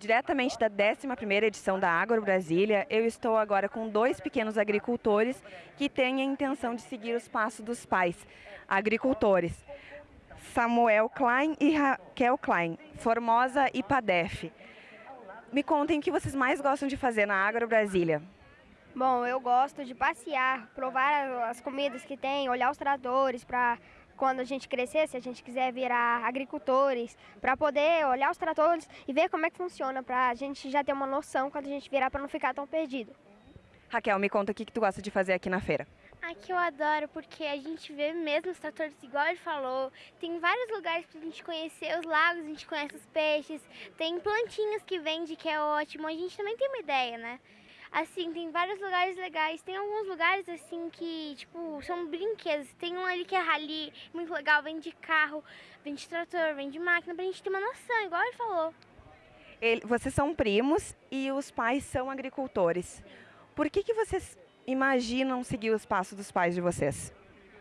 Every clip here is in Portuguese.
Diretamente da 11ª edição da Agro Brasília, eu estou agora com dois pequenos agricultores que têm a intenção de seguir os passos dos pais, agricultores. Samuel Klein e Raquel Klein, Formosa e Padef. Me contem o que vocês mais gostam de fazer na Agro Brasília. Bom, eu gosto de passear, provar as comidas que tem, olhar os tratores para quando a gente crescer, se a gente quiser virar agricultores, para poder olhar os tratores e ver como é que funciona, para a gente já ter uma noção quando a gente virar para não ficar tão perdido. Raquel, me conta o que, que tu gosta de fazer aqui na feira. Aqui eu adoro porque a gente vê mesmo os tratores igual ele falou. Tem vários lugares pra gente conhecer os lagos, a gente conhece os peixes. Tem plantinhas que vende que é ótimo. A gente também tem uma ideia, né? Assim, tem vários lugares legais. Tem alguns lugares assim que, tipo, são brinquedos. Tem um ali que é rally, muito legal, vende carro, vende trator, vende máquina, pra gente ter uma noção, igual ele falou. Ele, vocês são primos e os pais são agricultores. Por que, que vocês imaginam seguir os passos dos pais de vocês?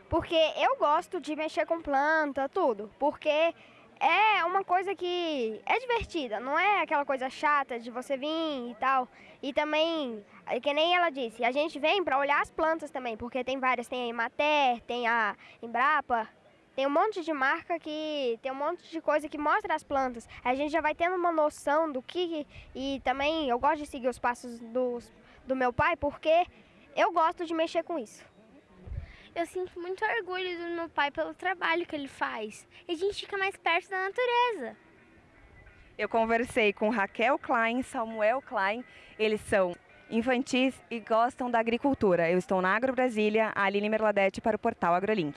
Porque eu gosto de mexer com planta, tudo. Porque é uma coisa que é divertida, não é aquela coisa chata de você vir e tal. E também, que nem ela disse, a gente vem para olhar as plantas também, porque tem várias, tem a Imater, tem a Embrapa, tem um monte de marca que tem um monte de coisa que mostra as plantas. A gente já vai tendo uma noção do que e também eu gosto de seguir os passos do, do meu pai porque eu gosto de mexer com isso eu sinto muito orgulho do meu pai pelo trabalho que ele faz. E a gente fica mais perto da natureza. Eu conversei com Raquel Klein, Samuel Klein, eles são infantis e gostam da agricultura. Eu estou na Agro Brasília, Aline Merladete para o portal AgroLink.